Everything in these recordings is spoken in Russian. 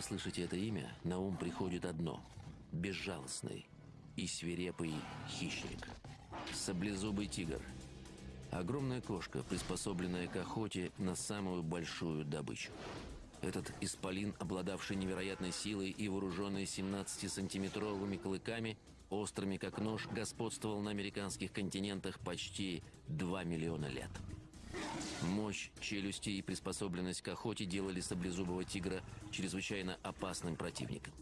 вы слышите это имя, на ум приходит одно – безжалостный и свирепый хищник. Саблезубый тигр. Огромная кошка, приспособленная к охоте на самую большую добычу. Этот исполин, обладавший невероятной силой и вооруженный 17-сантиметровыми клыками, острыми как нож, господствовал на американских континентах почти 2 миллиона лет. Мощь, челюсти и приспособленность к охоте делали саблезубого тигра чрезвычайно опасным противником.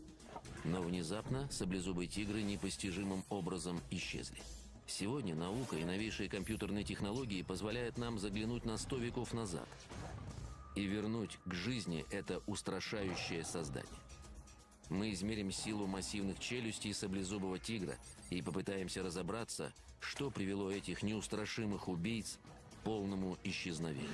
Но внезапно саблезубые тигры непостижимым образом исчезли. Сегодня наука и новейшие компьютерные технологии позволяют нам заглянуть на сто веков назад и вернуть к жизни это устрашающее создание. Мы измерим силу массивных челюстей саблезубого тигра и попытаемся разобраться, что привело этих неустрашимых убийц полному исчезновению.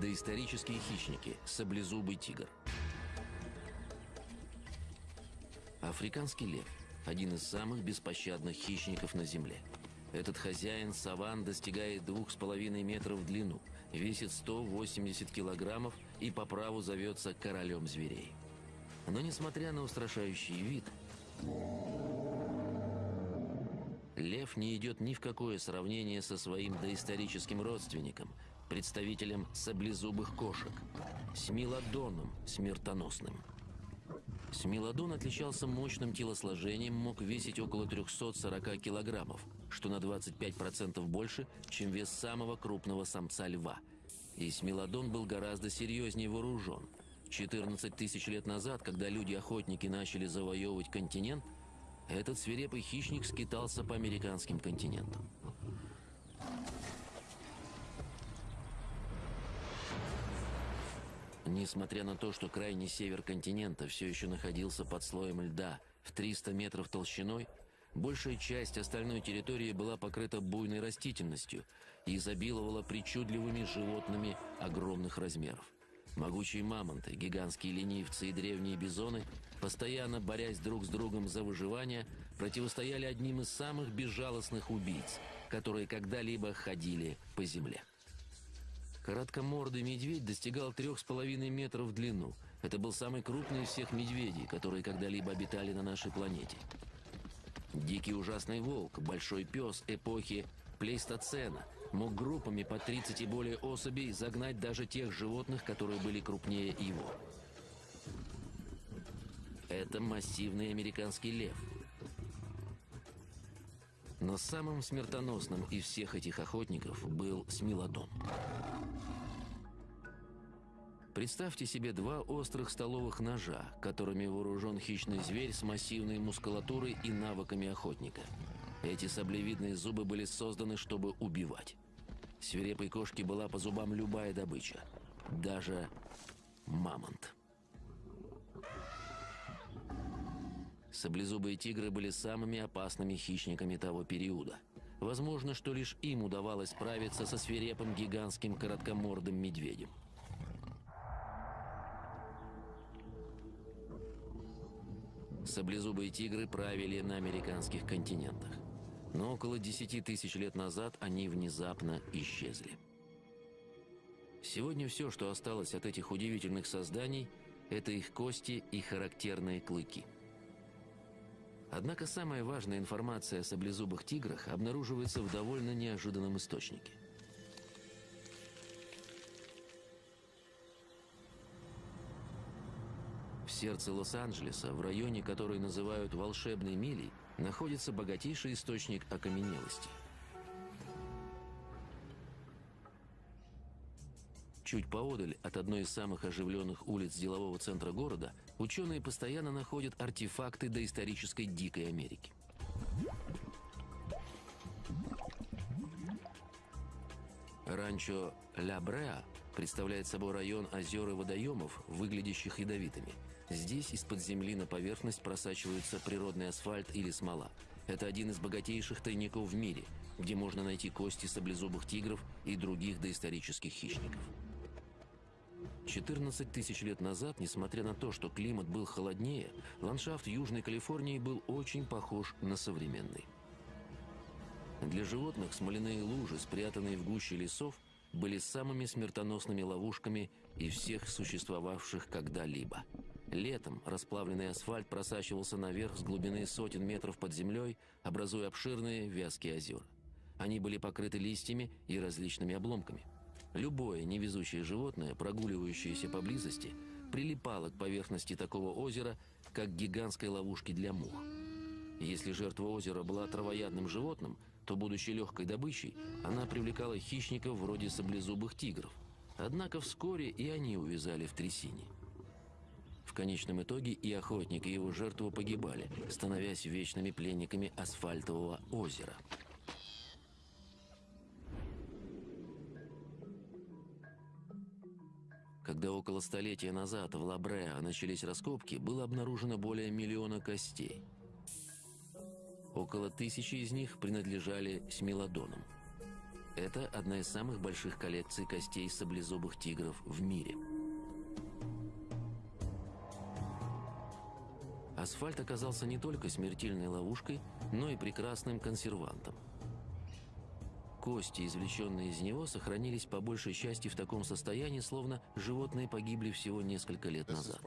Доисторические хищники. Саблезубый тигр. Африканский лев – один из самых беспощадных хищников на Земле. Этот хозяин саван достигает 2,5 метров в длину, весит 180 килограммов и по праву зовется королем зверей. Но несмотря на устрашающий вид, лев не идет ни в какое сравнение со своим доисторическим родственником – представителем саблезубых кошек, смилодоном смертоносным. Смилодон отличался мощным телосложением, мог весить около 340 килограммов, что на 25% больше, чем вес самого крупного самца льва. И Смилодон был гораздо серьезнее вооружен. 14 тысяч лет назад, когда люди-охотники начали завоевывать континент, этот свирепый хищник скитался по американским континентам. Несмотря на то, что крайний север континента все еще находился под слоем льда в 300 метров толщиной, большая часть остальной территории была покрыта буйной растительностью и изобиловала причудливыми животными огромных размеров. Могучие мамонты, гигантские ленивцы и древние бизоны, постоянно борясь друг с другом за выживание, противостояли одним из самых безжалостных убийц, которые когда-либо ходили по земле. Короткомордый медведь достигал трех с половиной метров в длину. Это был самый крупный из всех медведей, которые когда-либо обитали на нашей планете. Дикий ужасный волк, большой пес эпохи плейстоцена, мог группами по 30 и более особей загнать даже тех животных, которые были крупнее его. Это массивный американский лев. Но самым смертоносным из всех этих охотников был Смилодон. Представьте себе два острых столовых ножа, которыми вооружен хищный зверь с массивной мускулатурой и навыками охотника. Эти саблевидные зубы были созданы, чтобы убивать. Свирепой кошке была по зубам любая добыча. Даже мамонт. Саблезубые тигры были самыми опасными хищниками того периода. Возможно, что лишь им удавалось справиться со свирепым гигантским короткомордым медведем. Саблезубые тигры правили на американских континентах. Но около 10 тысяч лет назад они внезапно исчезли. Сегодня все, что осталось от этих удивительных созданий, это их кости и характерные клыки. Однако самая важная информация о саблезубых тиграх обнаруживается в довольно неожиданном источнике – сердце Лос-Анджелеса, в районе, который называют «волшебной милей», находится богатейший источник окаменелости. Чуть поодаль от одной из самых оживленных улиц делового центра города ученые постоянно находят артефакты доисторической дикой Америки. Ранчо Ля Бреа представляет собой район озер и водоемов, выглядящих ядовитыми. Здесь из-под земли на поверхность просачивается природный асфальт или смола. Это один из богатейших тайников в мире, где можно найти кости саблезубых тигров и других доисторических хищников. 14 тысяч лет назад, несмотря на то, что климат был холоднее, ландшафт Южной Калифорнии был очень похож на современный. Для животных смоляные лужи, спрятанные в гуще лесов, были самыми смертоносными ловушками из всех существовавших когда-либо. Летом расплавленный асфальт просачивался наверх с глубины сотен метров под землей, образуя обширные вязкие озера. Они были покрыты листьями и различными обломками. Любое невезучее животное, прогуливающееся поблизости, прилипало к поверхности такого озера, как гигантской ловушки для мух. Если жертва озера была травоядным животным, то, будучи легкой добычей, она привлекала хищников вроде саблезубых тигров. Однако вскоре и они увязали в трясине. В конечном итоге и охотник, и его жертва погибали, становясь вечными пленниками асфальтового озера. Когда около столетия назад в Лабреа начались раскопки, было обнаружено более миллиона костей – Около тысячи из них принадлежали смелодонам. Это одна из самых больших коллекций костей саблезубых тигров в мире. Асфальт оказался не только смертельной ловушкой, но и прекрасным консервантом. Кости, извлеченные из него, сохранились по большей части в таком состоянии, словно животные погибли всего несколько лет назад.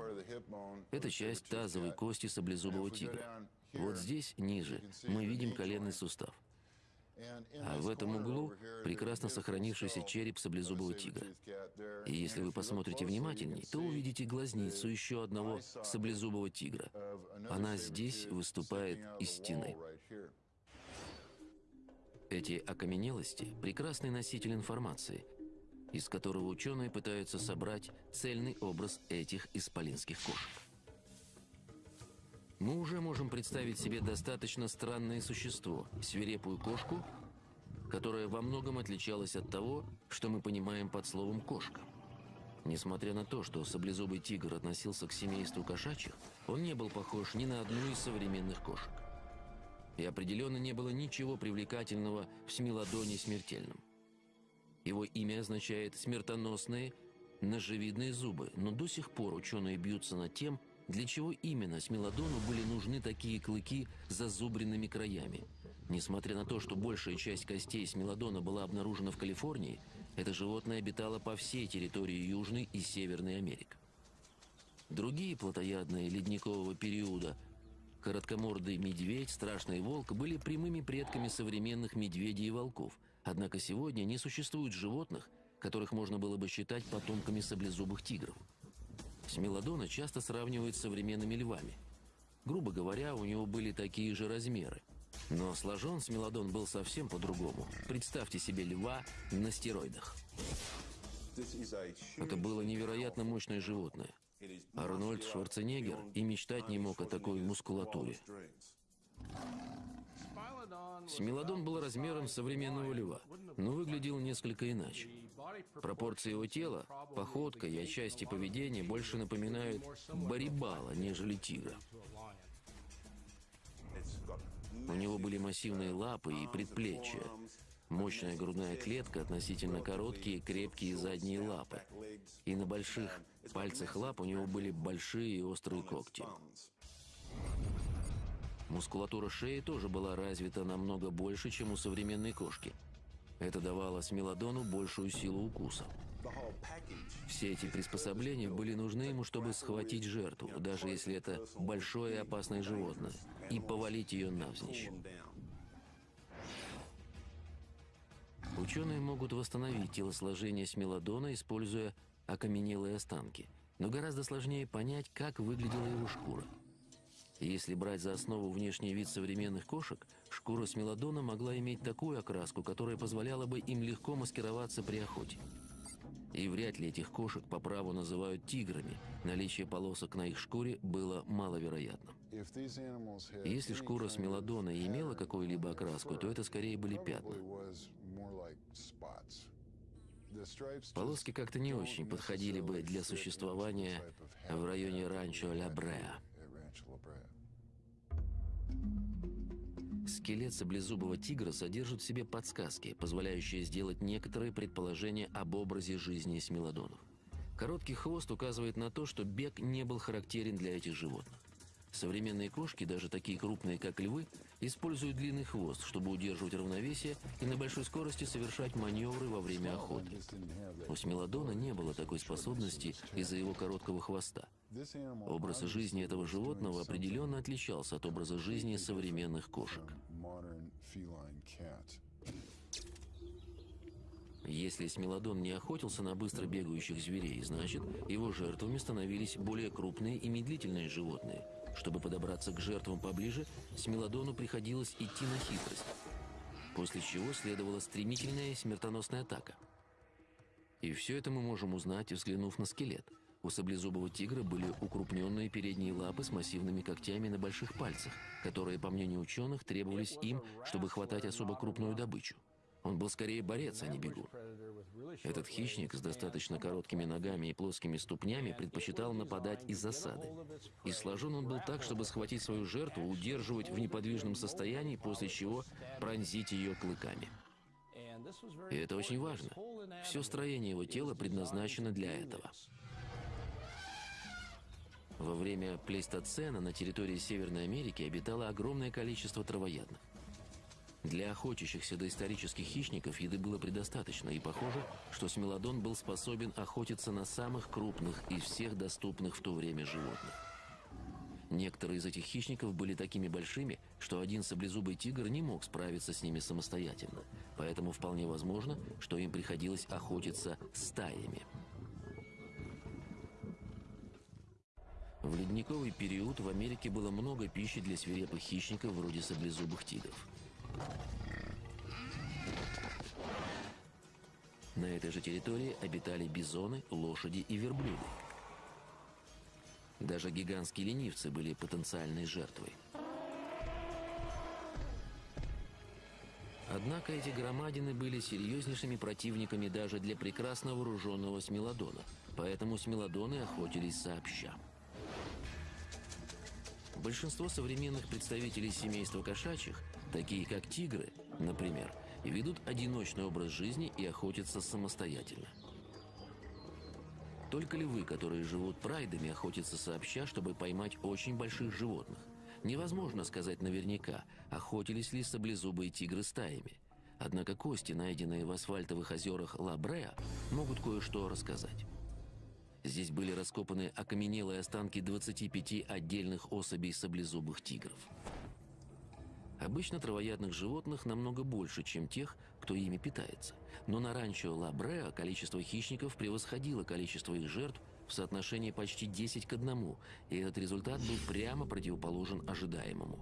Это часть тазовой кости саблезубого тигра. Вот здесь, ниже, мы видим коленный сустав. А в этом углу прекрасно сохранившийся череп саблезубого тигра. И если вы посмотрите внимательней, то увидите глазницу еще одного саблезубого тигра. Она здесь выступает из стены. Эти окаменелости – прекрасный носитель информации, из которого ученые пытаются собрать цельный образ этих исполинских кошек. Мы уже можем представить себе достаточно странное существо, свирепую кошку, которая во многом отличалась от того, что мы понимаем под словом «кошка». Несмотря на то, что саблезубый тигр относился к семейству кошачьих, он не был похож ни на одну из современных кошек. И определенно не было ничего привлекательного в смелодоне смертельном. Его имя означает «смертоносные», ножевидные зубы, но до сих пор ученые бьются над тем, для чего именно Смелодону были нужны такие клыки с зазубренными краями? Несмотря на то, что большая часть костей Смелодона была обнаружена в Калифорнии, это животное обитало по всей территории Южной и Северной Америки. Другие плотоядные ледникового периода Короткомордый медведь, страшный волк были прямыми предками современных медведей и волков, однако сегодня не существует животных, которых можно было бы считать потомками саблезубых тигров. Смелодона часто сравнивают с современными львами. Грубо говоря, у него были такие же размеры. Но сложен Смелодон был совсем по-другому. Представьте себе льва на стероидах. Это было невероятно мощное животное. Арнольд Шварценеггер и мечтать не мог о такой мускулатуре. Смелодон был размером современного льва, но выглядел несколько иначе. Пропорции его тела, походка и отчасти поведения больше напоминают барибала, нежели тигра. У него были массивные лапы и предплечья, мощная грудная клетка, относительно короткие крепкие задние лапы. И на больших пальцах лап у него были большие и острые когти. Мускулатура шеи тоже была развита намного больше, чем у современной кошки. Это давало смелодону большую силу укуса. Все эти приспособления были нужны ему, чтобы схватить жертву, даже если это большое и опасное животное, и повалить ее навзничь. Ученые могут восстановить телосложение смелодона, используя окаменелые останки, но гораздо сложнее понять, как выглядела его шкура. Если брать за основу внешний вид современных кошек, шкура смелодона могла иметь такую окраску, которая позволяла бы им легко маскироваться при охоте. И вряд ли этих кошек по праву называют тиграми. Наличие полосок на их шкуре было маловероятным. Если шкура смелодона имела какую-либо окраску, то это скорее были пятна. Полоски как-то не очень подходили бы для существования в районе ранчо Ля Бреа. Скелет саблезубого тигра содержит в себе подсказки, позволяющие сделать некоторые предположения об образе жизни смелодонов. Короткий хвост указывает на то, что бег не был характерен для этих животных. Современные кошки, даже такие крупные, как львы, используют длинный хвост, чтобы удерживать равновесие и на большой скорости совершать маневры во время охоты. У Смелодона не было такой способности из-за его короткого хвоста. Образ жизни этого животного определенно отличался от образа жизни современных кошек. Если Смелодон не охотился на быстро бегающих зверей, значит, его жертвами становились более крупные и медлительные животные – чтобы подобраться к жертвам поближе, Смелодону приходилось идти на хитрость, после чего следовала стремительная смертоносная атака. И все это мы можем узнать, взглянув на скелет. У саблезубого тигра были укрупненные передние лапы с массивными когтями на больших пальцах, которые, по мнению ученых, требовались им, чтобы хватать особо крупную добычу. Он был скорее борец, а не бегун. Этот хищник с достаточно короткими ногами и плоскими ступнями предпочитал нападать из засады. И сложен он был так, чтобы схватить свою жертву, удерживать в неподвижном состоянии, после чего пронзить ее клыками. И это очень важно. Все строение его тела предназначено для этого. Во время плейстоцена на территории Северной Америки обитало огромное количество травоядных. Для охотящихся доисторических хищников еды было предостаточно, и похоже, что смелодон был способен охотиться на самых крупных из всех доступных в то время животных. Некоторые из этих хищников были такими большими, что один саблезубый тигр не мог справиться с ними самостоятельно, поэтому вполне возможно, что им приходилось охотиться стаями. В ледниковый период в Америке было много пищи для свирепых хищников вроде саблезубых тигров. На этой же территории обитали бизоны, лошади и верблюды. Даже гигантские ленивцы были потенциальной жертвой. Однако эти громадины были серьезнейшими противниками даже для прекрасно вооруженного смелодона, поэтому смелодоны охотились сообща. Большинство современных представителей семейства кошачьих, такие как тигры, например, ведут одиночный образ жизни и охотятся самостоятельно. Только львы, которые живут прайдами, охотятся сообща, чтобы поймать очень больших животных. Невозможно сказать наверняка, охотились ли саблезубые тигры стаями. Однако кости, найденные в асфальтовых озерах Лабреа, могут кое-что рассказать. Здесь были раскопаны окаменелые останки 25 отдельных особей саблезубых тигров. Обычно травоядных животных намного больше, чем тех, кто ими питается. Но на ранчо Лабреа количество хищников превосходило количество их жертв в соотношении почти 10 к 1, и этот результат был прямо противоположен ожидаемому.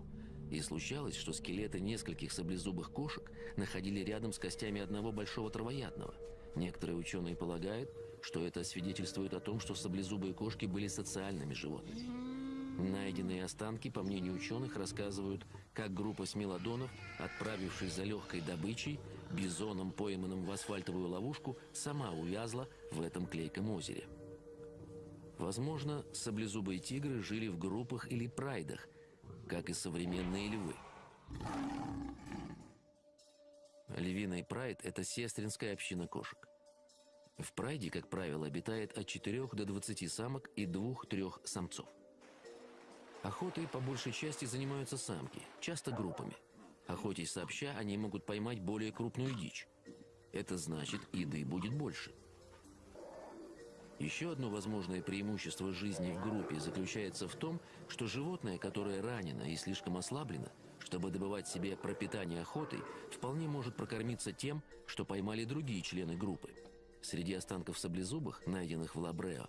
И случалось, что скелеты нескольких саблезубых кошек находили рядом с костями одного большого травоядного. Некоторые ученые полагают, что это свидетельствует о том, что саблезубые кошки были социальными животными. Найденные останки, по мнению ученых, рассказывают, как группа смелодонов, отправившись за легкой добычей, бизоном, пойманным в асфальтовую ловушку, сама увязла в этом клейком озере. Возможно, саблезубые тигры жили в группах или прайдах, как и современные львы. Львиный прайд – это сестринская община кошек. В прайде, как правило, обитает от 4 до 20 самок и 2-3 самцов. Охотой по большей части занимаются самки, часто группами. Охотясь сообща, они могут поймать более крупную дичь. Это значит, еды будет больше. Еще одно возможное преимущество жизни в группе заключается в том, что животное, которое ранено и слишком ослаблено, чтобы добывать себе пропитание охотой, вполне может прокормиться тем, что поймали другие члены группы – Среди останков саблезубых, найденных в Лабрео,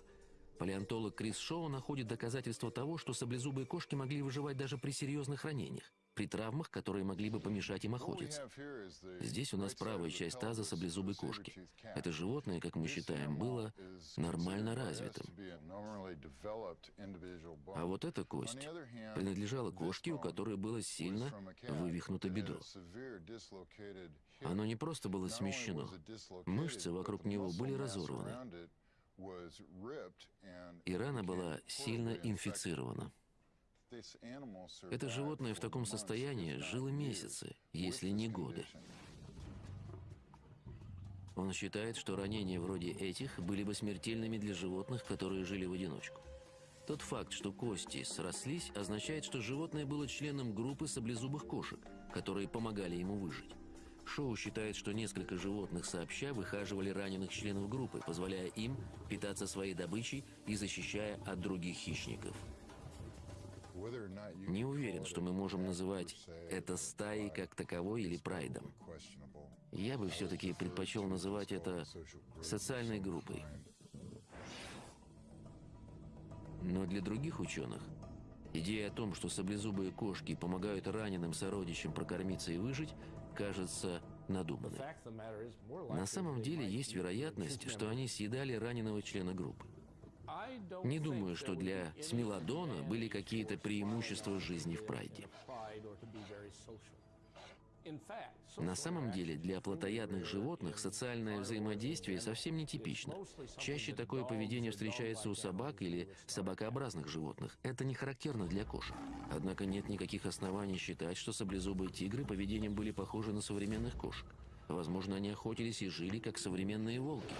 палеонтолог Крис Шоу находит доказательства того, что саблезубые кошки могли выживать даже при серьезных ранениях при травмах, которые могли бы помешать им охотиться. Здесь у нас правая часть таза саблезубой кошки. Это животное, как мы считаем, было нормально развитым. А вот эта кость принадлежала кошке, у которой было сильно вывихнуто бедро. Оно не просто было смещено. Мышцы вокруг него были разорваны. И рана была сильно инфицирована. Это животное в таком состоянии жило месяцы, если не годы. Он считает, что ранения вроде этих были бы смертельными для животных, которые жили в одиночку. Тот факт, что кости срослись, означает, что животное было членом группы саблезубых кошек, которые помогали ему выжить. Шоу считает, что несколько животных сообща выхаживали раненых членов группы, позволяя им питаться своей добычей и защищая от других хищников. Не уверен, что мы можем называть это стаей как таковой или прайдом. Я бы все-таки предпочел называть это социальной группой. Но для других ученых идея о том, что саблезубые кошки помогают раненым сородичам прокормиться и выжить, кажется надуманной. На самом деле есть вероятность, что они съедали раненого члена группы. Не думаю, что для Смелодона были какие-то преимущества жизни в Прайде. На самом деле, для плотоядных животных социальное взаимодействие совсем не типично. Чаще такое поведение встречается у собак или собакообразных животных. Это не характерно для кошек. Однако нет никаких оснований считать, что саблезубые тигры поведением были похожи на современных кошек. Возможно, они охотились и жили, как современные волки.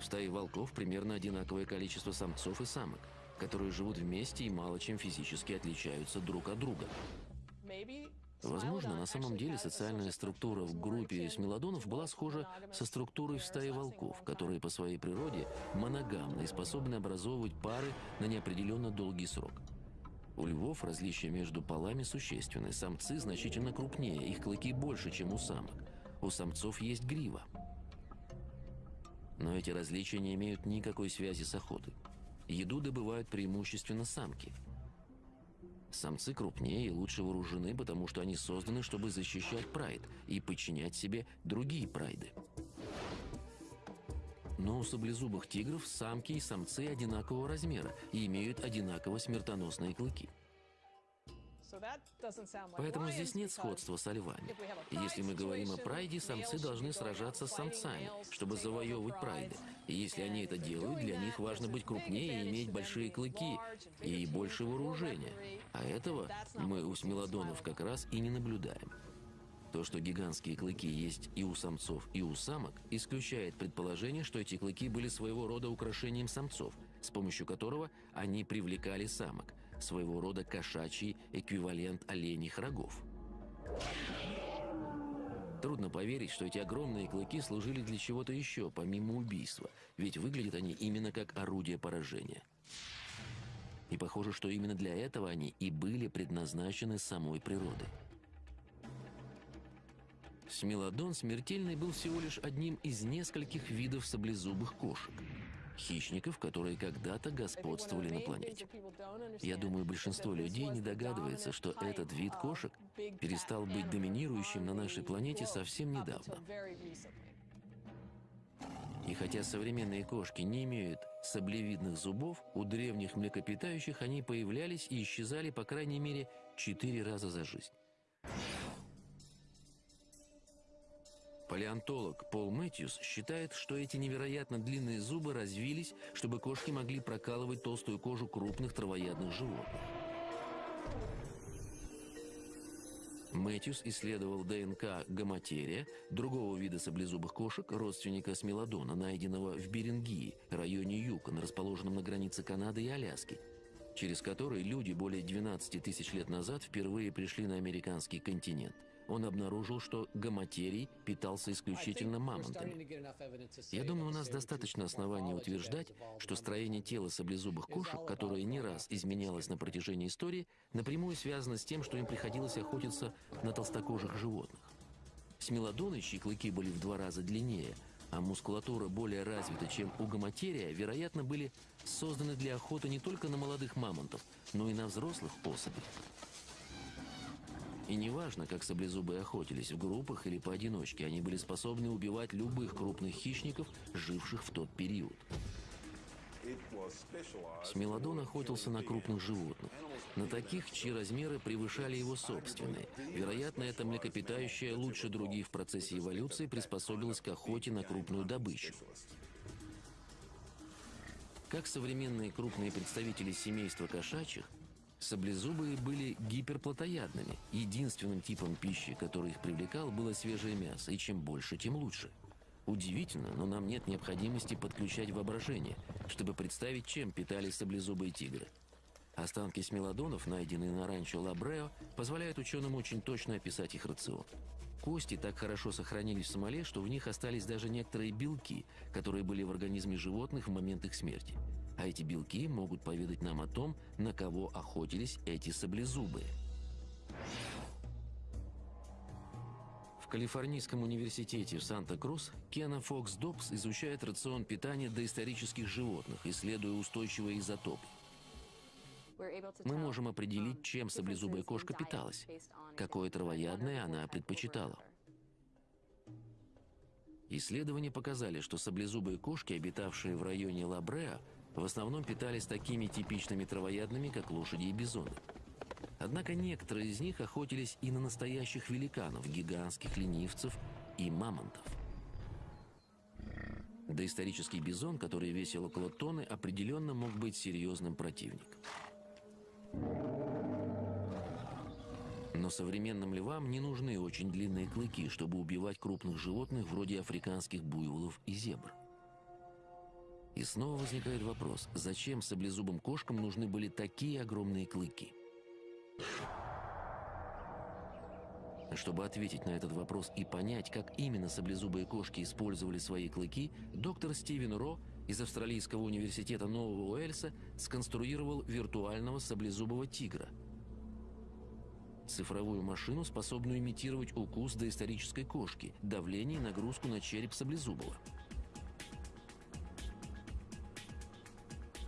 В стае волков примерно одинаковое количество самцов и самок, которые живут вместе и мало чем физически отличаются друг от друга. Возможно, на самом деле социальная структура в группе смелодонов была схожа со структурой в стае волков, которые по своей природе моногамны и способны образовывать пары на неопределенно долгий срок. У львов различия между полами существенны. Самцы значительно крупнее, их клыки больше, чем у самок. У самцов есть грива. Но эти различия не имеют никакой связи с охотой. Еду добывают преимущественно самки. Самцы крупнее и лучше вооружены, потому что они созданы, чтобы защищать прайд и подчинять себе другие прайды. Но у саблезубых тигров самки и самцы одинакового размера и имеют одинаково смертоносные клыки. Поэтому здесь нет сходства со львами. Если мы говорим о прайде, самцы должны сражаться с самцами, чтобы завоевывать прайды. И если они это делают, для них важно быть крупнее и иметь большие клыки и больше вооружения. А этого мы у смелодонов как раз и не наблюдаем. То, что гигантские клыки есть и у самцов, и у самок, исключает предположение, что эти клыки были своего рода украшением самцов, с помощью которого они привлекали самок – своего рода кошачий эквивалент оленьих рогов. Трудно поверить, что эти огромные клыки служили для чего-то еще, помимо убийства, ведь выглядят они именно как орудие поражения. И похоже, что именно для этого они и были предназначены самой природой. Смелодон смертельный был всего лишь одним из нескольких видов саблезубых кошек – хищников, которые когда-то господствовали на планете. Я думаю, большинство людей не догадывается, что этот вид кошек перестал быть доминирующим на нашей планете совсем недавно. И хотя современные кошки не имеют саблевидных зубов, у древних млекопитающих они появлялись и исчезали по крайней мере четыре раза за жизнь. Палеонтолог Пол Мэтьюс считает, что эти невероятно длинные зубы развились, чтобы кошки могли прокалывать толстую кожу крупных травоядных животных. Мэтьюс исследовал ДНК гомотерия, другого вида саблезубых кошек, родственника смелодона, найденного в Берингии, районе Юкон, расположенном на границе Канады и Аляски, через который люди более 12 тысяч лет назад впервые пришли на американский континент он обнаружил, что гомотерий питался исключительно мамонтами. Я думаю, у нас достаточно оснований утверждать, что строение тела саблезубых кошек, которое не раз изменялось на протяжении истории, напрямую связано с тем, что им приходилось охотиться на толстокожих животных. Смелодоны, чьи клыки были в два раза длиннее, а мускулатура более развита, чем у гомотерия, вероятно, были созданы для охоты не только на молодых мамонтов, но и на взрослых особей. И неважно, как саблезубы охотились, в группах или поодиночке, они были способны убивать любых крупных хищников, живших в тот период. Смелодон охотился на крупных животных, на таких, чьи размеры превышали его собственные. Вероятно, это млекопитающее лучше других в процессе эволюции приспособилось к охоте на крупную добычу. Как современные крупные представители семейства кошачьих, Саблезубые были гиперплотоядными. Единственным типом пищи, который их привлекал, было свежее мясо, и чем больше, тем лучше. Удивительно, но нам нет необходимости подключать воображение, чтобы представить, чем питались саблезубые тигры. Останки смелодонов, найденные на ранчо Лабрео, позволяют ученым очень точно описать их рацион. Кости так хорошо сохранились в смоле, что в них остались даже некоторые белки, которые были в организме животных в момент их смерти. А эти белки могут поведать нам о том, на кого охотились эти саблезубые. В Калифорнийском университете в Санта-Крус Кена Фокс Добс изучает рацион питания доисторических животных, исследуя устойчивые изотопы. Мы можем определить, чем саблезубая кошка питалась, какое травоядное она предпочитала. Исследования показали, что саблезубые кошки, обитавшие в районе Лабреа, в основном питались такими типичными травоядными, как лошади и бизоны. Однако некоторые из них охотились и на настоящих великанов, гигантских ленивцев и мамонтов. Доисторический бизон, который весил около тонны, определенно мог быть серьезным противником. Но современным львам не нужны очень длинные клыки, чтобы убивать крупных животных вроде африканских буйволов и зебр. И снова возникает вопрос, зачем саблезубым кошкам нужны были такие огромные клыки? Чтобы ответить на этот вопрос и понять, как именно саблезубые кошки использовали свои клыки, доктор Стивен Ро из Австралийского университета Нового Уэльса сконструировал виртуального саблезубого тигра. Цифровую машину, способную имитировать укус доисторической кошки, давление и нагрузку на череп саблезубого.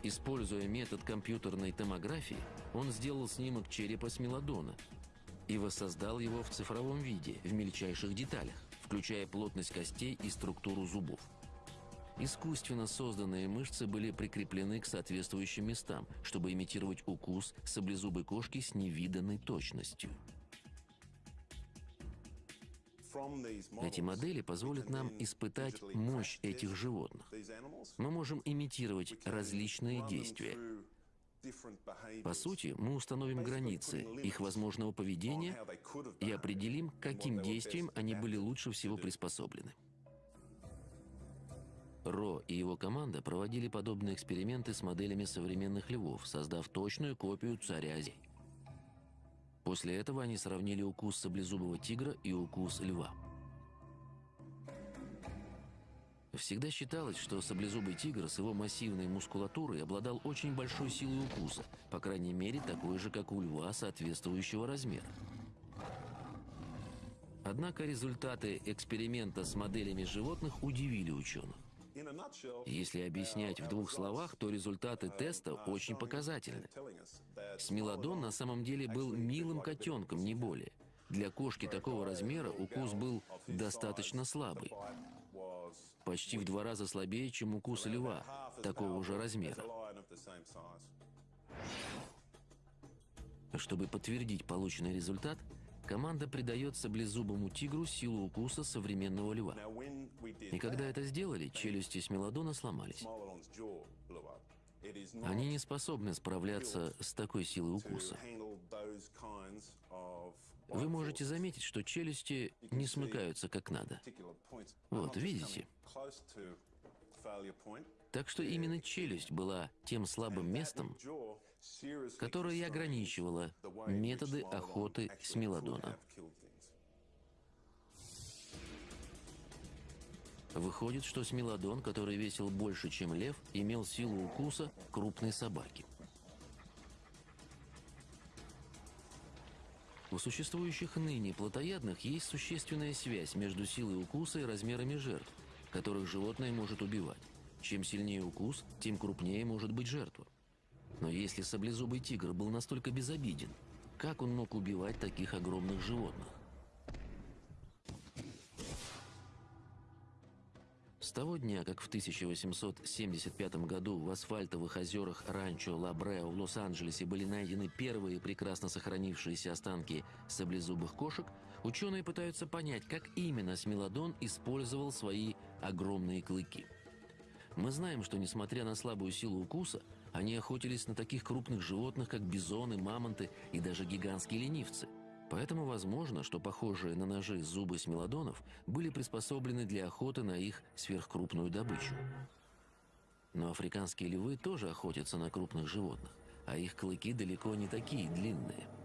Используя метод компьютерной томографии, он сделал снимок черепа смелодона и воссоздал его в цифровом виде, в мельчайших деталях, включая плотность костей и структуру зубов. Искусственно созданные мышцы были прикреплены к соответствующим местам, чтобы имитировать укус саблезубой кошки с невиданной точностью. Эти модели позволят нам испытать мощь этих животных. Мы можем имитировать различные действия. По сути, мы установим границы их возможного поведения и определим, каким действием они были лучше всего приспособлены. Ро и его команда проводили подобные эксперименты с моделями современных львов, создав точную копию царя Зи. После этого они сравнили укус саблезубого тигра и укус льва. Всегда считалось, что саблезубый тигр с его массивной мускулатурой обладал очень большой силой укуса, по крайней мере, такой же, как у льва соответствующего размера. Однако результаты эксперимента с моделями животных удивили ученых. Если объяснять в двух словах, то результаты теста очень показательны. Смелодон на самом деле был милым котенком, не более. Для кошки такого размера укус был достаточно слабый. Почти в два раза слабее, чем укус льва, такого же размера. Чтобы подтвердить полученный результат, команда придает саблезубому тигру силу укуса современного льва. И когда это сделали, челюсти Смелодона сломались. Они не способны справляться с такой силой укуса. Вы можете заметить, что челюсти не смыкаются как надо. Вот, видите? Так что именно челюсть была тем слабым местом, которое и ограничивало методы охоты Смелодона. Выходит, что Смелодон, который весил больше, чем лев, имел силу укуса крупной собаки. У существующих ныне плотоядных есть существенная связь между силой укуса и размерами жертв, которых животное может убивать. Чем сильнее укус, тем крупнее может быть жертва. Но если саблезубый тигр был настолько безобиден, как он мог убивать таких огромных животных? С того дня, как в 1875 году в асфальтовых озерах ранчо Лабрео в Лос-Анджелесе были найдены первые прекрасно сохранившиеся останки саблезубых кошек, ученые пытаются понять, как именно Смелодон использовал свои огромные клыки. Мы знаем, что несмотря на слабую силу укуса, Они охотились на таких крупных животных, как бизоны, мамонты и даже гигантские ленивцы. Поэтому возможно, что похожие на ножи зубы смелодонов были приспособлены для охоты на их сверхкрупную добычу. Но африканские львы тоже охотятся на крупных животных, а их клыки далеко не такие длинные –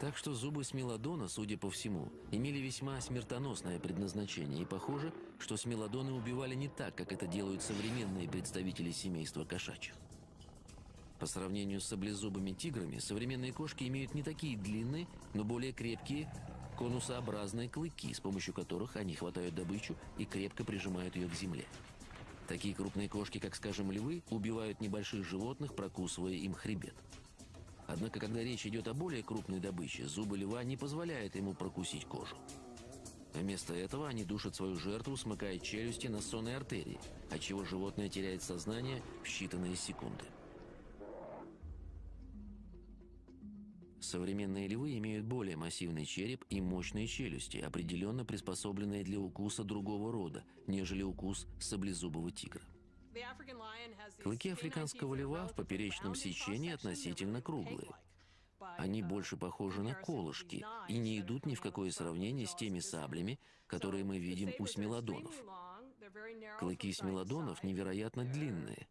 так что зубы смелодона, судя по всему, имели весьма смертоносное предназначение, и похоже, что смелодоны убивали не так, как это делают современные представители семейства кошачьих. По сравнению с саблезубыми тиграми, современные кошки имеют не такие длинные, но более крепкие конусообразные клыки, с помощью которых они хватают добычу и крепко прижимают ее к земле. Такие крупные кошки, как, скажем, львы, убивают небольших животных, прокусывая им хребет. Однако, когда речь идет о более крупной добыче, зубы льва не позволяют ему прокусить кожу. Вместо этого они душат свою жертву, смыкая челюсти на сонной артерии, отчего животное теряет сознание в считанные секунды. Современные львы имеют более массивный череп и мощные челюсти, определенно приспособленные для укуса другого рода, нежели укус саблезубого тигра. Клыки африканского льва в поперечном сечении относительно круглые. Они больше похожи на колышки и не идут ни в какое сравнение с теми саблями, которые мы видим у смелодонов. Клыки смелодонов невероятно длинные,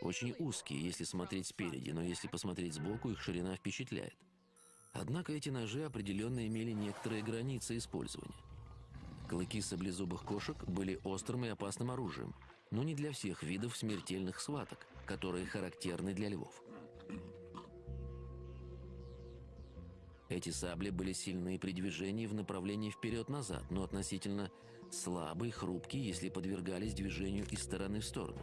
очень узкие, если смотреть спереди, но если посмотреть сбоку, их ширина впечатляет. Однако эти ножи определенно имели некоторые границы использования. Клыки саблезубых кошек были острым и опасным оружием, но не для всех видов смертельных схваток, которые характерны для львов. Эти сабли были сильны при движении в направлении вперед-назад, но относительно слабые, хрупкие, если подвергались движению из стороны в сторону.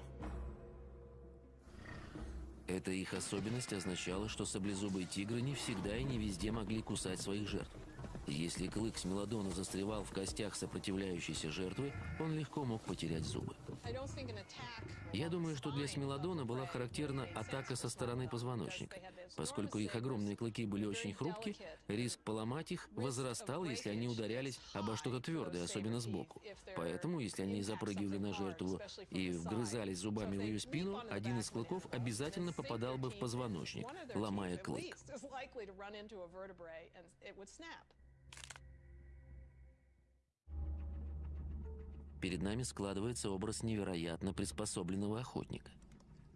Эта их особенность означала, что саблезубые тигры не всегда и не везде могли кусать своих жертв. Если клык Смелодона застревал в костях сопротивляющейся жертвы, он легко мог потерять зубы. Я думаю, что для Смелодона была характерна атака со стороны позвоночника. Поскольку их огромные клыки были очень хрупки, риск поломать их возрастал, если они ударялись обо что-то твердое, особенно сбоку. Поэтому, если они запрыгивали на жертву и вгрызались зубами в ее спину, один из клыков обязательно попадал бы в позвоночник, ломая клык. Перед нами складывается образ невероятно приспособленного охотника.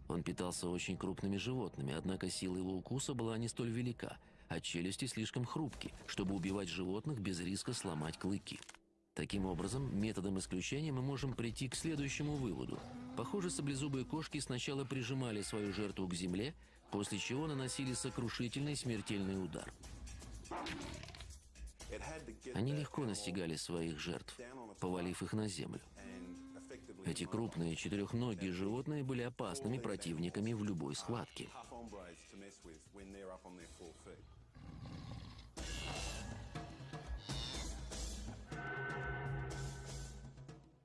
Он питался очень крупными животными, однако сила его укуса была не столь велика, а челюсти слишком хрупки, чтобы убивать животных без риска сломать клыки. Таким образом, методом исключения мы можем прийти к следующему выводу. Похоже, саблезубые кошки сначала прижимали свою жертву к земле, после чего наносили сокрушительный смертельный удар. Они легко настигали своих жертв, повалив их на землю. Эти крупные четырехногие животные были опасными противниками в любой схватке.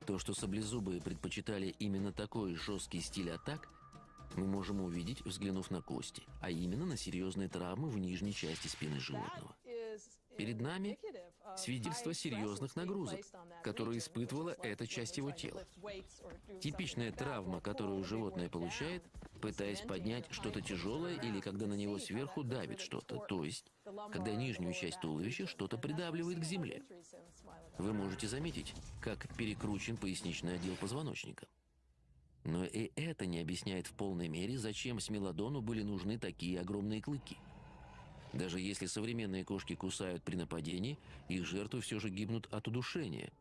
То, что саблезубые предпочитали именно такой жесткий стиль атак, мы можем увидеть, взглянув на кости, а именно на серьезные травмы в нижней части спины животного. Перед нами свидетельство серьезных нагрузок, которые испытывала эта часть его тела. Типичная травма, которую животное получает, пытаясь поднять что-то тяжелое или когда на него сверху давит что-то, то есть, когда нижнюю часть туловища что-то придавливает к земле. Вы можете заметить, как перекручен поясничный отдел позвоночника. Но и это не объясняет в полной мере, зачем Смелодону были нужны такие огромные клыки. Даже если современные кошки кусают при нападении, их жертвы все же гибнут от удушения.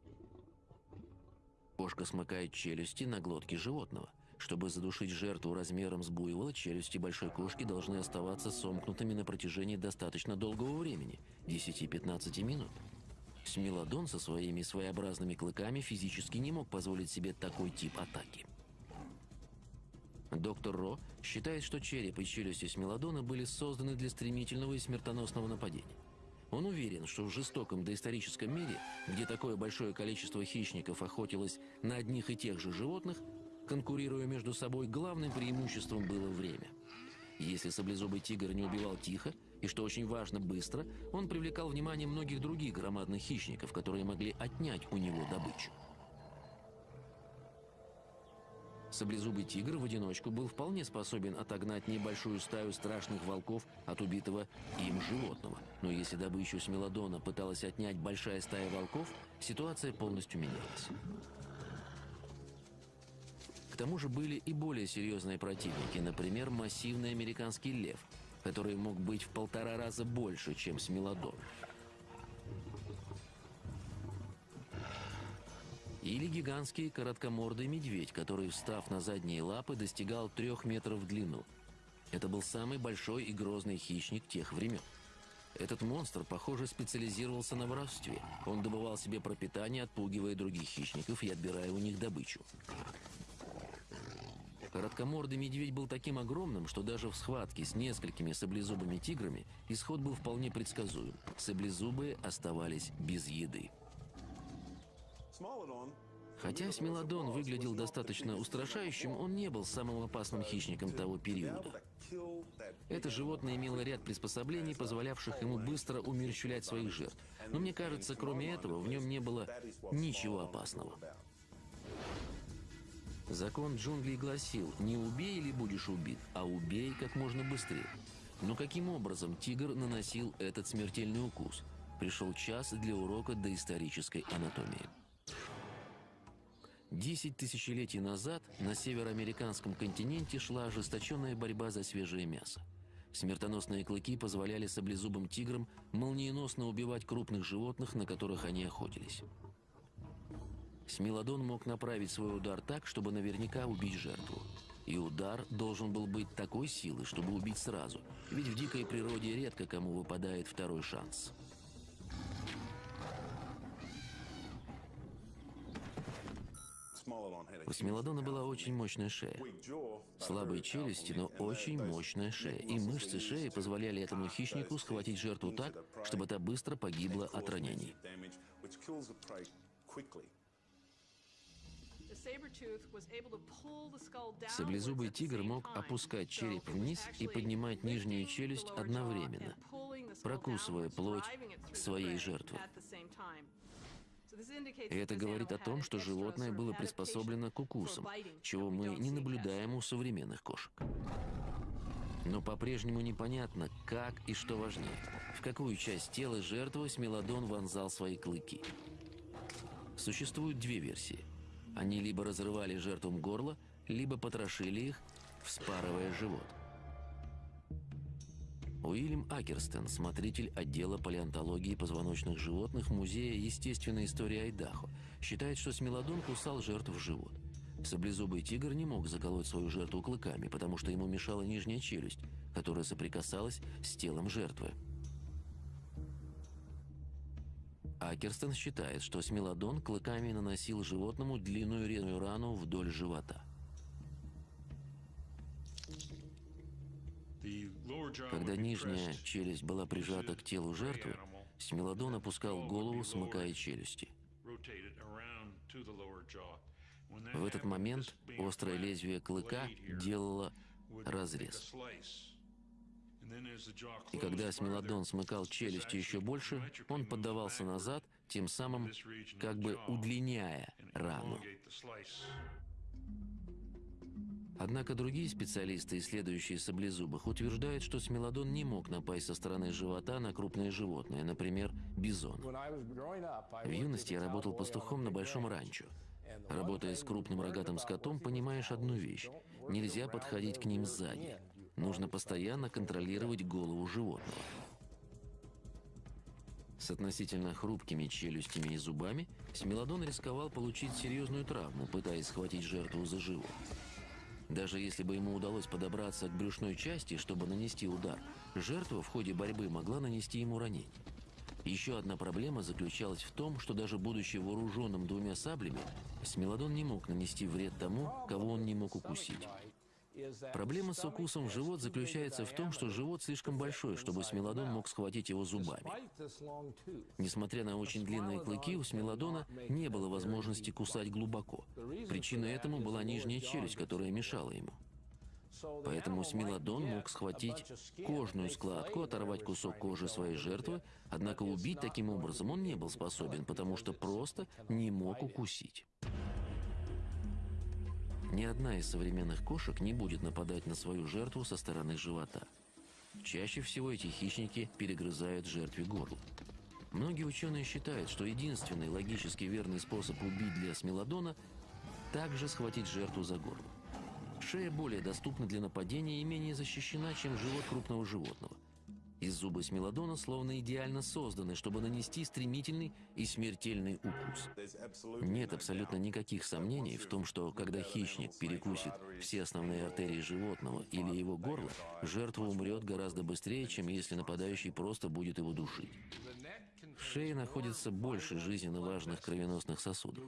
Кошка смыкает челюсти на глотке животного. Чтобы задушить жертву размером с буйвола, челюсти большой кошки должны оставаться сомкнутыми на протяжении достаточно долгого времени – 10-15 минут. Смелодон со своими своеобразными клыками физически не мог позволить себе такой тип атаки. Доктор Ро считает, что череп и челюсти Смелодона были созданы для стремительного и смертоносного нападения. Он уверен, что в жестоком доисторическом мире, где такое большое количество хищников охотилось на одних и тех же животных, конкурируя между собой, главным преимуществом было время. Если саблезубый тигр не убивал тихо, и, что очень важно, быстро, он привлекал внимание многих других громадных хищников, которые могли отнять у него добычу. Саблезубый тигр в одиночку был вполне способен отогнать небольшую стаю страшных волков от убитого им животного. Но если добычу смелодона пыталась отнять большая стая волков, ситуация полностью менялась. К тому же были и более серьезные противники, например, массивный американский лев, который мог быть в полтора раза больше, чем смелодон. Или гигантский короткомордый медведь, который, встав на задние лапы, достигал трех метров в длину. Это был самый большой и грозный хищник тех времен. Этот монстр, похоже, специализировался на воровстве. Он добывал себе пропитание, отпугивая других хищников и отбирая у них добычу. Короткомордый медведь был таким огромным, что даже в схватке с несколькими саблезубыми тиграми исход был вполне предсказуем. Саблезубые оставались без еды. Хотя Смелодон выглядел достаточно устрашающим, он не был самым опасным хищником того периода. Это животное имело ряд приспособлений, позволявших ему быстро умерщвлять своих жертв. Но мне кажется, кроме этого, в нем не было ничего опасного. Закон джунглей гласил, не убей или будешь убит, а убей как можно быстрее. Но каким образом тигр наносил этот смертельный укус? Пришел час для урока доисторической анатомии. Десять тысячелетий назад на североамериканском континенте шла ожесточенная борьба за свежее мясо. Смертоносные клыки позволяли саблезубым тиграм молниеносно убивать крупных животных, на которых они охотились. Смелодон мог направить свой удар так, чтобы наверняка убить жертву. И удар должен был быть такой силы, чтобы убить сразу, ведь в дикой природе редко кому выпадает второй шанс. У Смелодона была очень мощная шея. Слабые челюсти, но очень мощная шея. И мышцы шеи позволяли этому хищнику схватить жертву так, чтобы та быстро погибла от ранений. Саблезубый тигр мог опускать череп вниз и поднимать нижнюю челюсть одновременно, прокусывая плоть своей жертвы. И это говорит о том, что животное было приспособлено к укусам, чего мы не наблюдаем у современных кошек. Но по-прежнему непонятно, как и что важнее. В какую часть тела жертвы Смелодон вонзал свои клыки. Существуют две версии. Они либо разрывали жертвам горло, либо потрошили их, вспарывая живот. Уильям Акерстен, смотритель отдела палеонтологии позвоночных животных Музея естественной истории Айдахо, считает, что смелодон кусал жертв в живот. Саблезубый тигр не мог заколоть свою жертву клыками, потому что ему мешала нижняя челюсть, которая соприкасалась с телом жертвы. Акерстен считает, что смелодон клыками наносил животному длинную рану вдоль живота. Когда нижняя челюсть была прижата к телу жертвы, Смелодон опускал голову, смыкая челюсти. В этот момент острое лезвие клыка делало разрез. И когда Смелодон смыкал челюсти еще больше, он поддавался назад, тем самым как бы удлиняя рану. Однако другие специалисты, исследующие саблезубых, утверждают, что смелодон не мог напасть со стороны живота на крупное животное, например, бизон. В юности я работал пастухом на большом ранчо. Работая с крупным рогатым скотом, понимаешь одну вещь. Нельзя подходить к ним сзади. Нужно постоянно контролировать голову животного. С относительно хрупкими челюстями и зубами Смелодон рисковал получить серьезную травму, пытаясь схватить жертву за живот. Даже если бы ему удалось подобраться к брюшной части, чтобы нанести удар, жертва в ходе борьбы могла нанести ему ранение. Еще одна проблема заключалась в том, что даже будучи вооруженным двумя саблями, Смелодон не мог нанести вред тому, кого он не мог укусить. Проблема с укусом в живот заключается в том, что живот слишком большой, чтобы Смелодон мог схватить его зубами. Несмотря на очень длинные клыки, у Смелодона не было возможности кусать глубоко. Причиной этому была нижняя челюсть, которая мешала ему. Поэтому Смелодон мог схватить кожную складку, оторвать кусок кожи своей жертвы, однако убить таким образом он не был способен, потому что просто не мог укусить. Ни одна из современных кошек не будет нападать на свою жертву со стороны живота. Чаще всего эти хищники перегрызают жертве горло. Многие ученые считают, что единственный логически верный способ убить для смелодона – также схватить жертву за горло. Шея более доступна для нападения и менее защищена, чем живот крупного животного. И зубы смелодона словно идеально созданы, чтобы нанести стремительный и смертельный укус. Нет абсолютно никаких сомнений в том, что когда хищник перекусит все основные артерии животного или его горло, жертва умрет гораздо быстрее, чем если нападающий просто будет его душить. В шее находится больше жизненно важных кровеносных сосудов.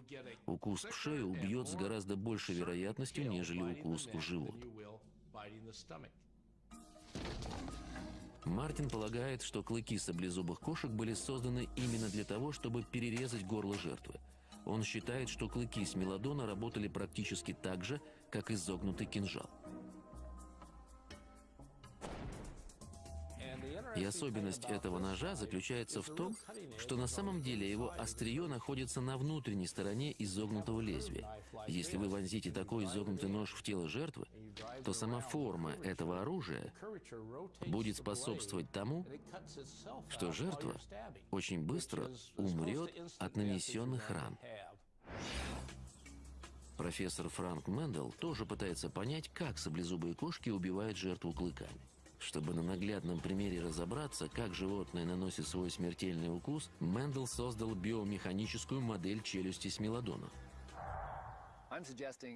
Укус в шею убьет с гораздо большей вероятностью, нежели укус в живот. Мартин полагает, что клыки саблезубых кошек были созданы именно для того, чтобы перерезать горло жертвы. Он считает, что клыки смелодона работали практически так же, как изогнутый кинжал. И особенность этого ножа заключается в том, что на самом деле его острие находится на внутренней стороне изогнутого лезвия. Если вы вонзите такой изогнутый нож в тело жертвы, то сама форма этого оружия будет способствовать тому, что жертва очень быстро умрет от нанесенных ран. Профессор Франк Мендел тоже пытается понять, как саблезубые кошки убивают жертву клыками. Чтобы на наглядном примере разобраться, как животное наносит свой смертельный укус, Мендел создал биомеханическую модель челюсти смелодона.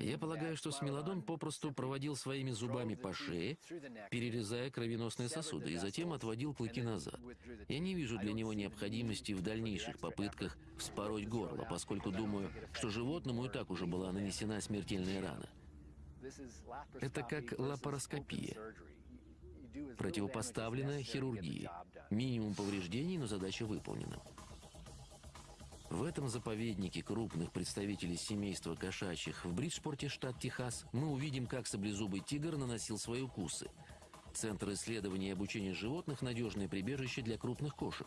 Я полагаю, что смелодон попросту проводил своими зубами по шее, перерезая кровеносные сосуды, и затем отводил клыки назад. Я не вижу для него необходимости в дальнейших попытках вспороть горло, поскольку думаю, что животному и так уже была нанесена смертельная рана. Это как лапароскопия. Противопоставленная хирургии. Минимум повреждений, но задача выполнена. В этом заповеднике крупных представителей семейства кошачьих в Бриджпорте, штат Техас, мы увидим, как саблезубый тигр наносил свои укусы. Центр исследования и обучения животных – надежное прибежище для крупных кошек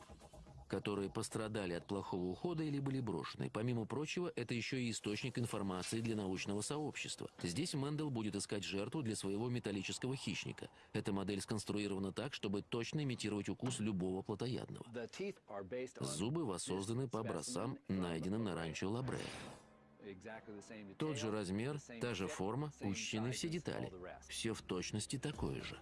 которые пострадали от плохого ухода или были брошены. Помимо прочего, это еще и источник информации для научного сообщества. Здесь Мендел будет искать жертву для своего металлического хищника. Эта модель сконструирована так, чтобы точно имитировать укус любого плотоядного. Зубы воссозданы по образцам, найденным на ранчо Лабре. Тот же размер, та же форма, учтены все детали. Все в точности такое же.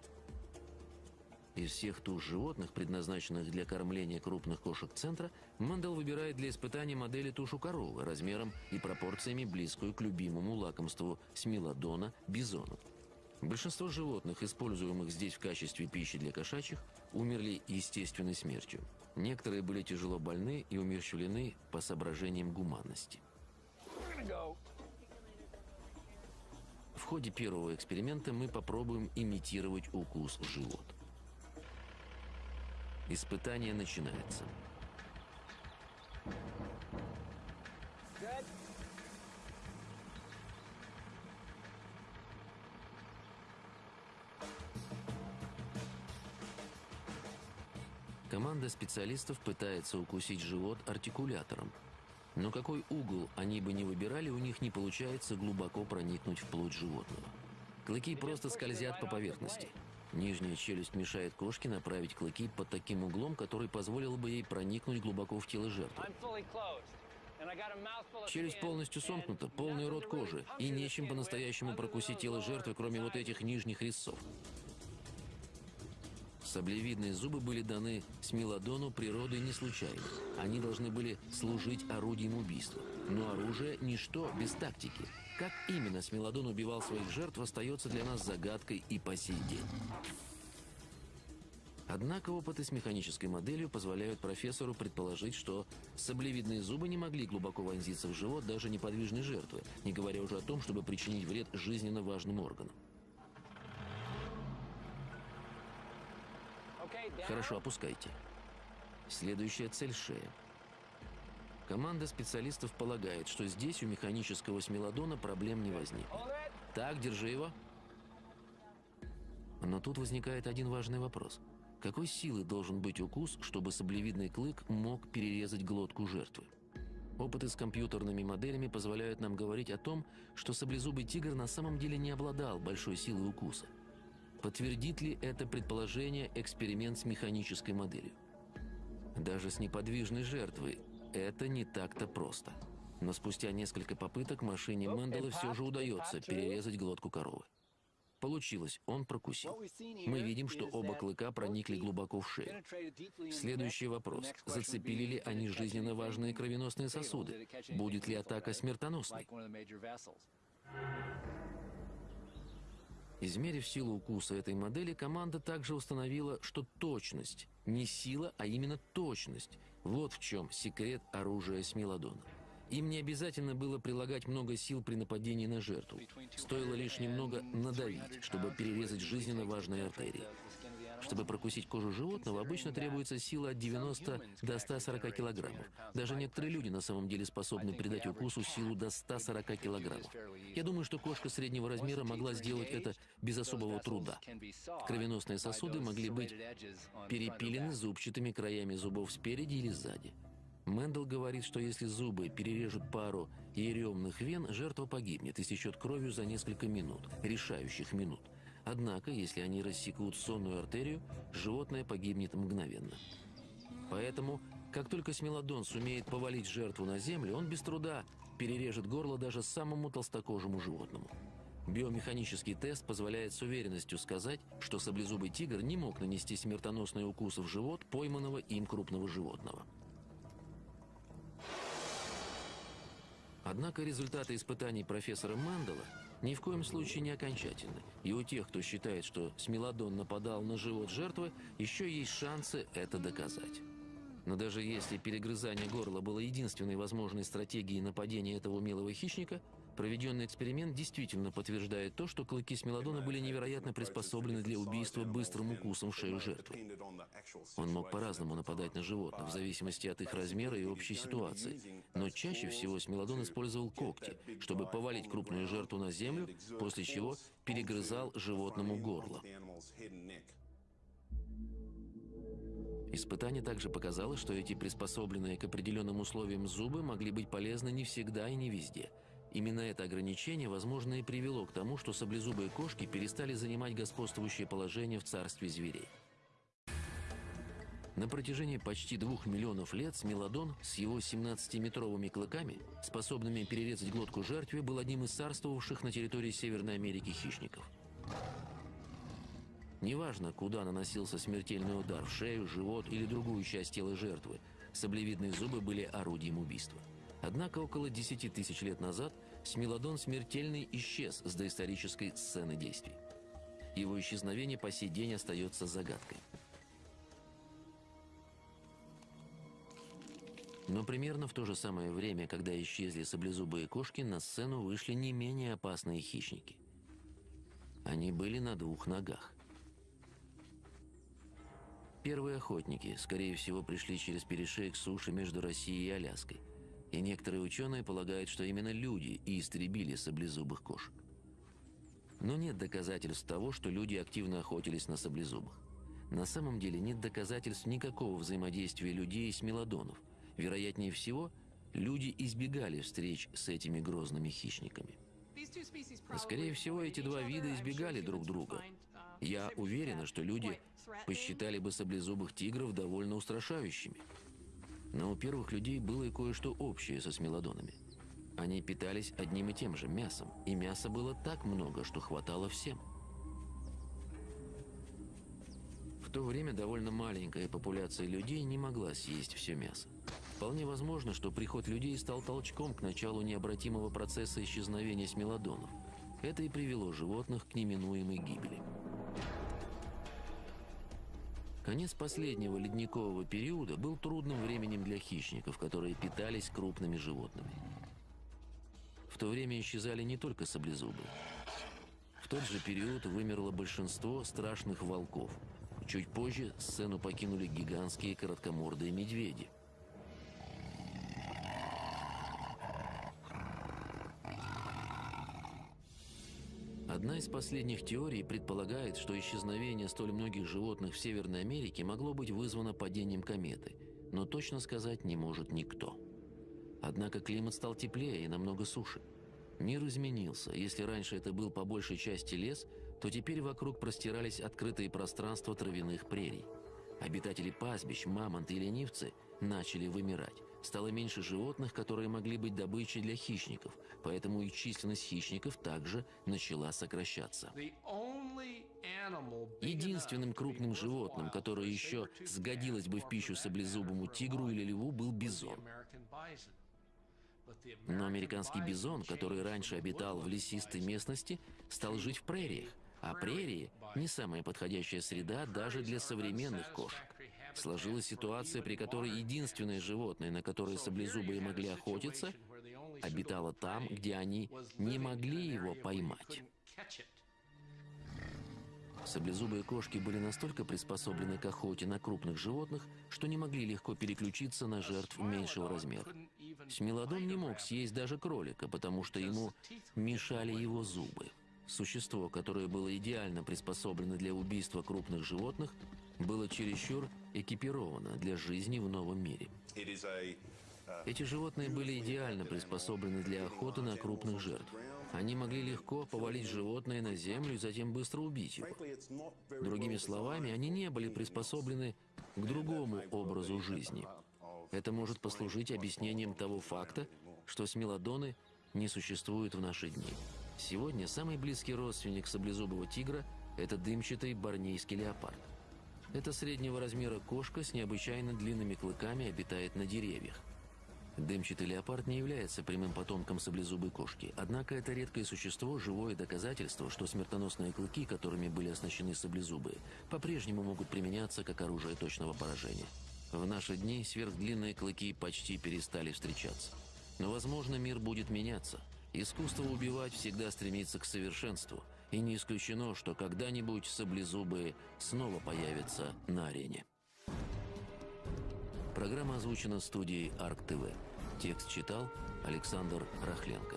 Из всех туш животных, предназначенных для кормления крупных кошек центра, Мендел выбирает для испытания модели тушу коровы размером и пропорциями близкую к любимому лакомству смелодона бизона. Большинство животных, используемых здесь в качестве пищи для кошачьих, умерли естественной смертью. Некоторые были тяжело больны и умерщвлены по соображениям гуманности. В ходе первого эксперимента мы попробуем имитировать укус в живот. Испытание начинается. Команда специалистов пытается укусить живот артикулятором. Но какой угол они бы не выбирали, у них не получается глубоко проникнуть в плоть животного. Клыки просто скользят по поверхности. Нижняя челюсть мешает кошке направить клыки под таким углом, который позволил бы ей проникнуть глубоко в тело жертвы. Челюсть полностью сомкнута, полный рот кожи, и нечем по-настоящему прокусить тело жертвы, кроме вот этих нижних резцов. Саблевидные зубы были даны Смелодону природой не случайно. Они должны были служить орудием убийства. Но оружие – ничто без тактики. Как именно Смелодон убивал своих жертв, остается для нас загадкой и по сей день. Однако опыты с механической моделью позволяют профессору предположить, что саблевидные зубы не могли глубоко вонзиться в живот даже неподвижной жертвы, не говоря уже о том, чтобы причинить вред жизненно важным органам. Хорошо, опускайте. Следующая цель – шея. Команда специалистов полагает, что здесь у механического смелодона проблем не возникнет. Так, держи его. Но тут возникает один важный вопрос. Какой силы должен быть укус, чтобы саблевидный клык мог перерезать глотку жертвы? Опыты с компьютерными моделями позволяют нам говорить о том, что саблезубый тигр на самом деле не обладал большой силой укуса. Подтвердит ли это предположение эксперимент с механической моделью? Даже с неподвижной жертвой это не так-то просто. Но спустя несколько попыток машине Мендела все же удается перерезать глотку коровы. Получилось, он прокусил. Мы видим, что оба клыка проникли глубоко в шею. Следующий вопрос. Зацепили ли они жизненно важные кровеносные сосуды? Будет ли атака смертоносной? Измерив силу укуса этой модели, команда также установила, что точность, не сила, а именно точность, вот в чем секрет оружия Смелодона. Им не обязательно было прилагать много сил при нападении на жертву. Стоило лишь немного надавить, чтобы перерезать жизненно важные артерии. Чтобы прокусить кожу животного, обычно требуется сила от 90 до 140 килограммов. Даже некоторые люди на самом деле способны придать укусу силу до 140 килограммов. Я думаю, что кошка среднего размера могла сделать это без особого труда. Кровеносные сосуды могли быть перепилены зубчатыми краями зубов спереди или сзади. Мэндл говорит, что если зубы перережут пару яремных вен, жертва погибнет истечет кровью за несколько минут, решающих минут. Однако, если они рассекут сонную артерию, животное погибнет мгновенно. Поэтому, как только Смилодон сумеет повалить жертву на землю, он без труда перережет горло даже самому толстокожему животному. Биомеханический тест позволяет с уверенностью сказать, что саблезубый тигр не мог нанести смертоносный укус в живот пойманного им крупного животного. Однако результаты испытаний профессора Мандела ни в коем случае не окончательны. И у тех, кто считает, что Смелодон нападал на живот жертвы, еще есть шансы это доказать. Но даже если перегрызание горла было единственной возможной стратегией нападения этого умелого хищника, Проведенный эксперимент действительно подтверждает то, что клыки смелодона были невероятно приспособлены для убийства быстрым укусом в шею жертвы. Он мог по-разному нападать на животных, в зависимости от их размера и общей ситуации. Но чаще всего смелодон использовал когти, чтобы повалить крупную жертву на землю, после чего перегрызал животному горло. Испытание также показало, что эти приспособленные к определенным условиям зубы могли быть полезны не всегда и не везде – Именно это ограничение, возможно, и привело к тому, что саблезубые кошки перестали занимать господствующее положение в царстве зверей. На протяжении почти двух миллионов лет Смелодон с его 17-метровыми клыками, способными перерезать глотку жертве, был одним из царствовавших на территории Северной Америки хищников. Неважно, куда наносился смертельный удар – в шею, живот или другую часть тела жертвы, саблевидные зубы были орудием убийства. Однако около 10 тысяч лет назад Смелодон смертельный исчез с доисторической сцены действий. Его исчезновение по сей день остается загадкой. Но примерно в то же самое время, когда исчезли саблезубые кошки, на сцену вышли не менее опасные хищники. Они были на двух ногах. Первые охотники, скорее всего, пришли через перешеек суши между Россией и Аляской – и некоторые ученые полагают, что именно люди и истребили саблезубых кошек. Но нет доказательств того, что люди активно охотились на саблезубых. На самом деле нет доказательств никакого взаимодействия людей с мелодонов. Вероятнее всего, люди избегали встреч с этими грозными хищниками. Скорее всего, эти два вида избегали друг друга. Я уверена, что люди посчитали бы саблезубых тигров довольно устрашающими. Но у первых людей было и кое-что общее со смелодонами. Они питались одним и тем же мясом, и мяса было так много, что хватало всем. В то время довольно маленькая популяция людей не могла съесть все мясо. Вполне возможно, что приход людей стал толчком к началу необратимого процесса исчезновения смелодонов. Это и привело животных к неминуемой гибели. Конец последнего ледникового периода был трудным временем для хищников, которые питались крупными животными. В то время исчезали не только саблезубы. В тот же период вымерло большинство страшных волков. Чуть позже сцену покинули гигантские короткомордые медведи. Одна из последних теорий предполагает, что исчезновение столь многих животных в Северной Америке могло быть вызвано падением кометы, но точно сказать не может никто. Однако климат стал теплее и намного суше. Мир изменился. Если раньше это был по большей части лес, то теперь вокруг простирались открытые пространства травяных прерий. Обитатели пастбищ, мамонты и ленивцы начали вымирать. Стало меньше животных, которые могли быть добычей для хищников, поэтому и численность хищников также начала сокращаться. Единственным крупным животным, которое еще сгодилось бы в пищу саблезубому тигру или льву, был бизон. Но американский бизон, который раньше обитал в лесистой местности, стал жить в прериях, а прерии – не самая подходящая среда даже для современных кошек. Сложилась ситуация, при которой единственное животное, на которое саблезубые могли охотиться, обитало там, где они не могли его поймать. Саблезубые кошки были настолько приспособлены к охоте на крупных животных, что не могли легко переключиться на жертв меньшего размера. Смелодон не мог съесть даже кролика, потому что ему мешали его зубы. Существо, которое было идеально приспособлено для убийства крупных животных, было чересчур экипировано для жизни в новом мире. Эти животные были идеально приспособлены для охоты на крупных жертв. Они могли легко повалить животное на землю и затем быстро убить его. Другими словами, они не были приспособлены к другому образу жизни. Это может послужить объяснением того факта, что смелодоны не существуют в наши дни. Сегодня самый близкий родственник саблезубого тигра – это дымчатый борнейский леопард. Это среднего размера кошка с необычайно длинными клыками обитает на деревьях. Дымчатый леопард не является прямым потомком саблезубой кошки, однако это редкое существо – живое доказательство, что смертоносные клыки, которыми были оснащены саблезубые, по-прежнему могут применяться как оружие точного поражения. В наши дни сверхдлинные клыки почти перестали встречаться. Но, возможно, мир будет меняться – Искусство убивать всегда стремится к совершенству, и не исключено, что когда-нибудь саблезубые снова появятся на арене. Программа озвучена студией Арк ТВ. Текст читал Александр Рахленко.